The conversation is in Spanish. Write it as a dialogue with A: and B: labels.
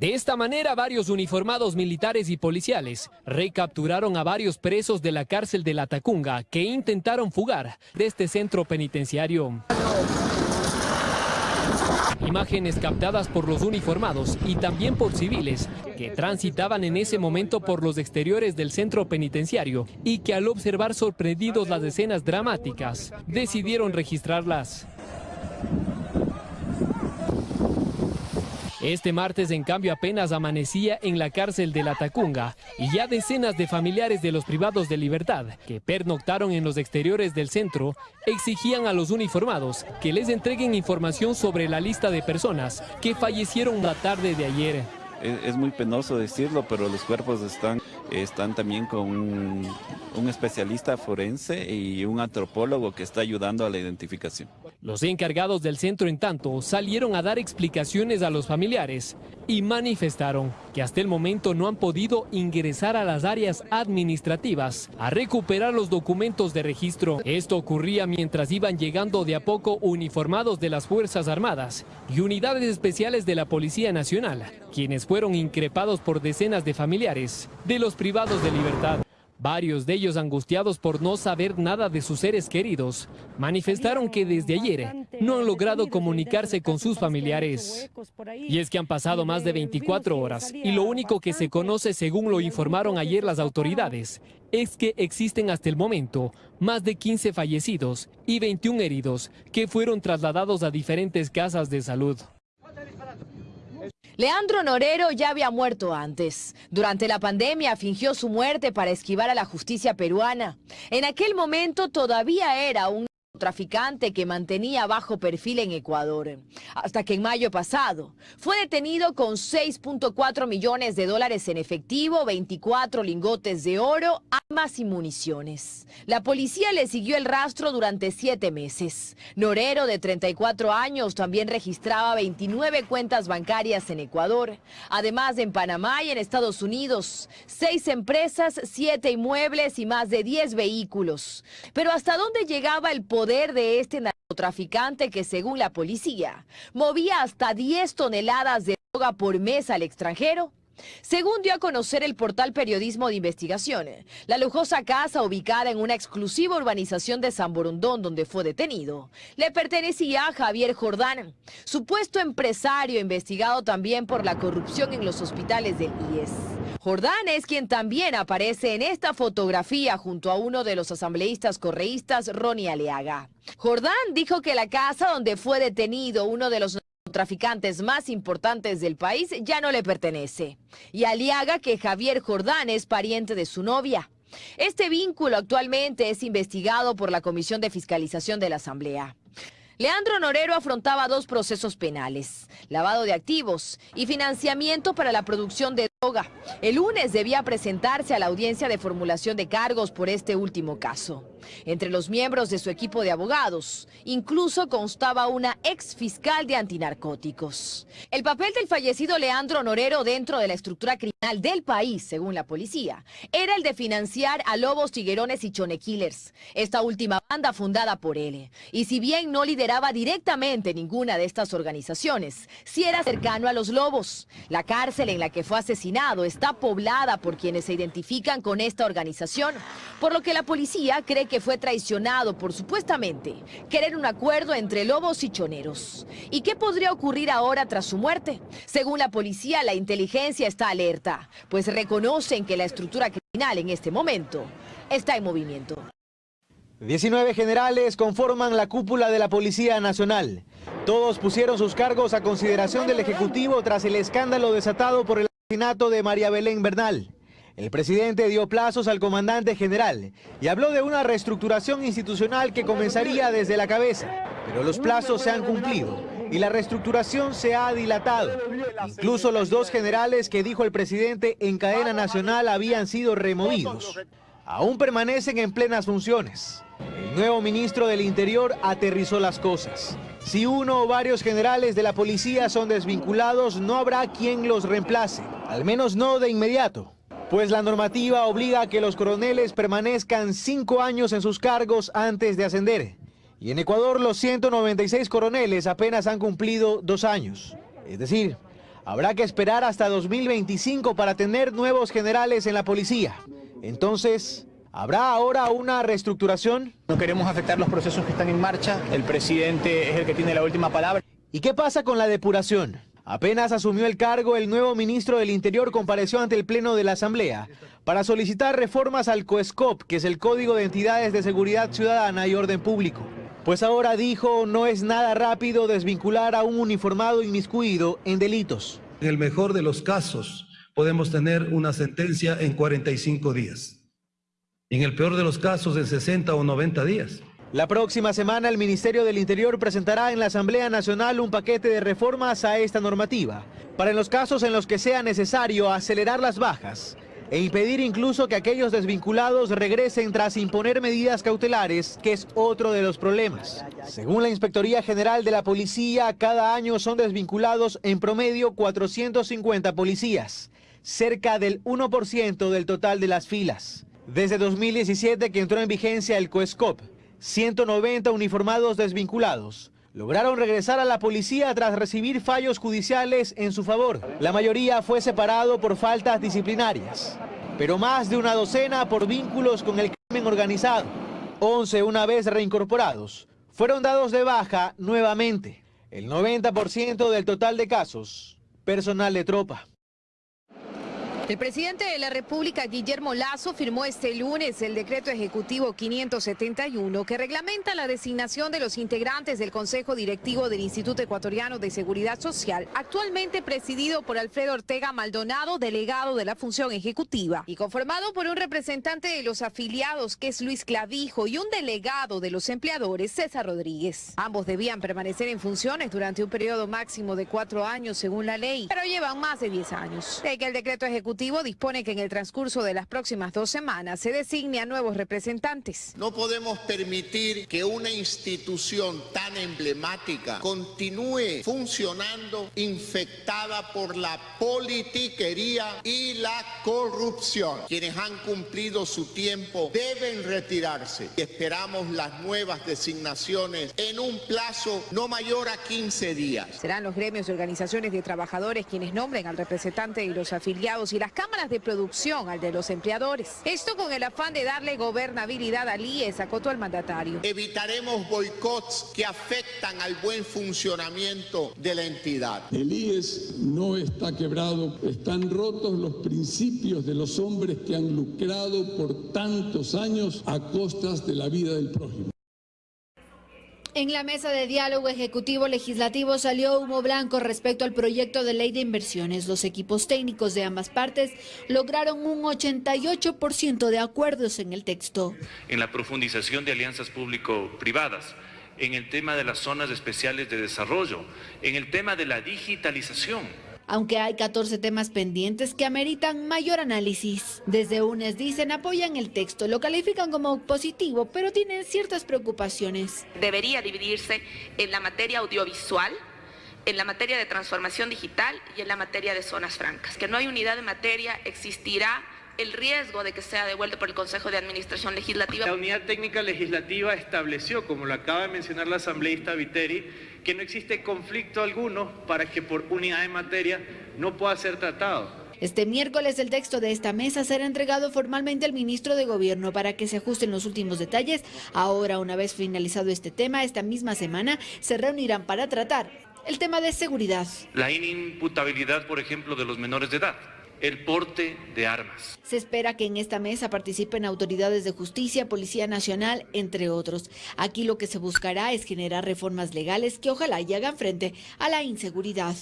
A: De esta manera, varios uniformados militares y policiales recapturaron a varios presos de la cárcel de La Tacunga que intentaron fugar de este centro penitenciario. Imágenes captadas por los uniformados y también por civiles que transitaban en ese momento por los exteriores del centro penitenciario y que al observar sorprendidos las escenas dramáticas decidieron registrarlas. Este martes, en cambio, apenas amanecía en la cárcel de La Tacunga y ya decenas de familiares de los privados de libertad que pernoctaron en los exteriores del centro exigían a los uniformados que les entreguen información sobre la lista de personas que fallecieron la tarde de ayer.
B: Es, muy penoso decirlo, pero los cuerpos están, están también con un, un especialista forense y un antropólogo que está ayudando a la identificación.
A: Los encargados del centro, en tanto, salieron a dar explicaciones a los familiares y manifestaron que hasta el momento no han podido ingresar a las áreas administrativas a recuperar los documentos de registro. Esto ocurría mientras iban llegando de a poco uniformados de las Fuerzas Armadas y unidades especiales de la Policía Nacional, quienes fueron increpados por decenas de familiares de los privados de libertad. Varios de ellos angustiados por no saber nada de sus seres queridos, manifestaron que desde ayer no han logrado comunicarse con sus familiares. Y es que han pasado más de 24 horas y lo único que se conoce según lo informaron ayer las autoridades es que existen hasta el momento más de 15 fallecidos y 21 heridos que fueron trasladados a diferentes casas de salud.
C: Leandro Norero ya había muerto antes. Durante la pandemia fingió su muerte para esquivar a la justicia peruana. En aquel momento todavía era un traficante que mantenía bajo perfil en Ecuador, hasta que en mayo pasado fue detenido con 6.4 millones de dólares en efectivo, 24 lingotes de oro, armas y municiones. La policía le siguió el rastro durante siete meses. Norero, de 34 años, también registraba 29 cuentas bancarias en Ecuador, además en Panamá y en Estados Unidos, seis empresas, siete inmuebles y más de 10 vehículos. Pero ¿hasta dónde llegaba el poder de este narcotraficante que según la policía movía hasta 10 toneladas de droga por mes al extranjero. Según dio a conocer el portal Periodismo de Investigación, la lujosa casa ubicada en una exclusiva urbanización de San Borondón donde fue detenido, le pertenecía a Javier Jordán, supuesto empresario investigado también por la corrupción en los hospitales del IES. Jordán es quien también aparece en esta fotografía junto a uno de los asambleístas correístas, Ronnie Aleaga. Jordán dijo que la casa donde fue detenido uno de los traficantes más importantes del país ya no le pertenece. Y Aliaga que Javier Jordán es pariente de su novia. Este vínculo actualmente es investigado por la Comisión de Fiscalización de la Asamblea. Leandro Norero afrontaba dos procesos penales, lavado de activos y financiamiento para la producción de droga. El lunes debía presentarse a la audiencia de formulación de cargos por este último caso. Entre los miembros de su equipo de abogados, incluso constaba una ex fiscal de antinarcóticos. El papel del fallecido Leandro Norero dentro de la estructura criminal del país, según la policía, era el de financiar a Lobos, Tiguerones y Chonekillers, esta última banda fundada por él. Y si bien no lideraba directamente ninguna de estas organizaciones, sí era cercano a los Lobos. La cárcel en la que fue asesinado está poblada por quienes se identifican con esta organización, por lo que la policía cree que fue traicionado por supuestamente querer un acuerdo entre lobos y choneros. ¿Y qué podría ocurrir ahora tras su muerte? Según la policía, la inteligencia está alerta, pues reconocen que la estructura criminal en este momento está en movimiento.
D: 19 generales conforman la cúpula de la Policía Nacional. Todos pusieron sus cargos a consideración del Ejecutivo tras el escándalo desatado por el asesinato de María Belén Bernal. El presidente dio plazos al comandante general y habló de una reestructuración institucional que comenzaría desde la cabeza, pero los plazos se han cumplido y la reestructuración se ha dilatado. Incluso los dos generales que dijo el presidente en cadena nacional habían sido removidos. Aún permanecen en plenas funciones. El nuevo ministro del Interior aterrizó las cosas. Si uno o varios generales de la policía son desvinculados, no habrá quien los reemplace, al menos no de inmediato pues la normativa obliga a que los coroneles permanezcan cinco años en sus cargos antes de ascender. Y en Ecuador los 196 coroneles apenas han cumplido dos años. Es decir, Habrá que esperar hasta 2025 para tener nuevos generales en la policía. Entonces, ¿habrá ahora una reestructuración?
E: No queremos afectar los procesos que están en marcha. El presidente es el que tiene la última palabra.
D: ¿Y qué pasa con la depuración? Apenas asumió el cargo, el nuevo ministro del Interior compareció ante el Pleno de la Asamblea para solicitar reformas al COESCOP, que es el Código de Entidades de Seguridad Ciudadana y Orden Público. Pues ahora dijo, no es nada rápido desvincular a un uniformado inmiscuido en delitos.
F: En el mejor de los casos, podemos tener una sentencia en 45 días. En el peor de los casos, en 60 o 90 días.
D: La próxima semana el Ministerio del Interior presentará en la Asamblea Nacional un paquete de reformas a esta normativa, para en los casos en los que sea necesario acelerar las bajas e impedir incluso que aquellos desvinculados regresen tras imponer medidas cautelares, que es otro de los problemas. Según la Inspectoría General de la Policía, cada año son desvinculados en promedio 450 policías, cerca del 1% del total de las filas. Desde 2017 que entró en vigencia el COESCOP, 190 uniformados desvinculados lograron regresar a la policía tras recibir fallos judiciales en su favor. La mayoría fue separado por faltas disciplinarias, pero más de una docena por vínculos con el crimen organizado. 11 una vez reincorporados fueron dados de baja nuevamente. El 90% del total de casos, personal de tropa.
G: El presidente de la República, Guillermo Lazo, firmó este lunes el decreto ejecutivo 571 que reglamenta la designación de los integrantes del Consejo Directivo del Instituto Ecuatoriano de Seguridad Social, actualmente presidido por Alfredo Ortega Maldonado, delegado de la función ejecutiva, y conformado por un representante de los afiliados, que es Luis Clavijo, y un delegado de los empleadores, César Rodríguez. Ambos debían permanecer en funciones durante un periodo máximo de cuatro años según la ley, pero llevan más de diez años. De que el decreto ejecutivo dispone que en el transcurso de las próximas dos semanas se designe a nuevos representantes.
H: No podemos permitir que una institución tan emblemática continúe funcionando infectada por la politiquería y la corrupción. Quienes han cumplido su tiempo deben retirarse esperamos las nuevas designaciones en un plazo no mayor a 15 días.
G: Serán los gremios y organizaciones de trabajadores quienes nombren al representante y los afiliados y las cámaras de producción al de los empleadores. Esto con el afán de darle gobernabilidad al IES, acotó el mandatario.
H: Evitaremos boicots que afectan al buen funcionamiento de la entidad.
I: El IES no está quebrado, están rotos los principios de los hombres que han lucrado por tantos años a costas de la vida del prójimo.
J: En la mesa de diálogo ejecutivo-legislativo salió humo blanco respecto al proyecto de ley de inversiones. Los equipos técnicos de ambas partes lograron un 88% de acuerdos en el texto.
K: En la profundización de alianzas público-privadas, en el tema de las zonas especiales de desarrollo, en el tema de la digitalización,
J: aunque hay 14 temas pendientes que ameritan mayor análisis. Desde UNES dicen apoyan el texto, lo califican como positivo, pero tienen ciertas preocupaciones.
L: Debería dividirse en la materia audiovisual, en la materia de transformación digital y en la materia de zonas francas. Que no hay unidad de materia, existirá el riesgo de que sea devuelto por el Consejo de Administración Legislativa.
M: La Unidad Técnica Legislativa estableció, como lo acaba de mencionar la asambleísta Viteri, que no existe conflicto alguno para que por unidad de materia no pueda ser tratado.
J: Este miércoles el texto de esta mesa será entregado formalmente al ministro de Gobierno para que se ajusten los últimos detalles. Ahora, una vez finalizado este tema, esta misma semana se reunirán para tratar el tema de seguridad.
K: La inimputabilidad, por ejemplo, de los menores de edad el porte de armas.
J: Se espera que en esta mesa participen autoridades de justicia, Policía Nacional, entre otros. Aquí lo que se buscará es generar reformas legales que ojalá y hagan frente a la inseguridad.